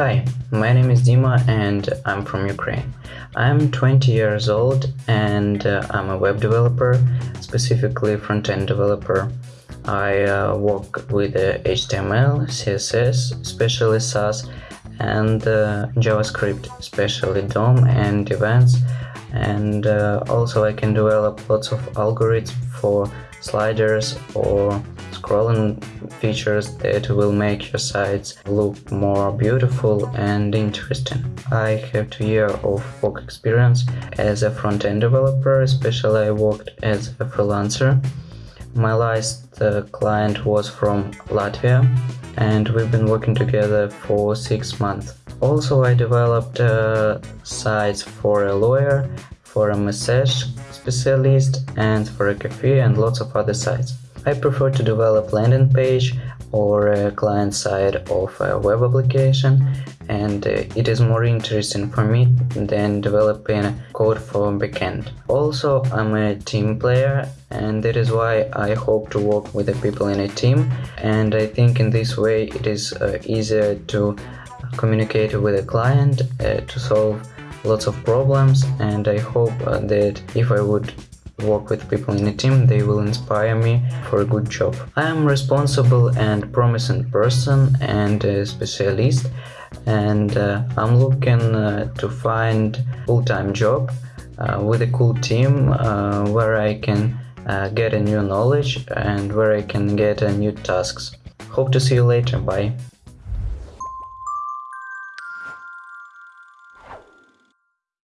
Hi, my name is Dima and I'm from Ukraine. I'm 20 years old and uh, I'm a web developer, specifically front-end developer. I uh, work with uh, HTML, CSS, especially Sass, and uh, JavaScript, especially DOM and events. And uh, also I can develop lots of algorithms for sliders or scrolling features that will make your sites look more beautiful and interesting. I have two years of work experience as a front-end developer, especially I worked as a freelancer. My last uh, client was from Latvia and we've been working together for six months. Also, I developed uh, sites for a lawyer, for a massage specialist, and for a cafe and lots of other sites. I prefer to develop landing page or a client side of a web application and uh, it is more interesting for me than developing code for backend. Also, I'm a team player and that is why I hope to work with the people in a team and I think in this way it is uh, easier to communicate with a client uh, to solve lots of problems and I hope uh, that if I would work with people in a team, they will inspire me for a good job. I am responsible and promising person and a specialist and uh, I'm looking uh, to find full-time job uh, with a cool team uh, where I can uh, get a new knowledge and where I can get a new tasks. Hope to see you later, bye!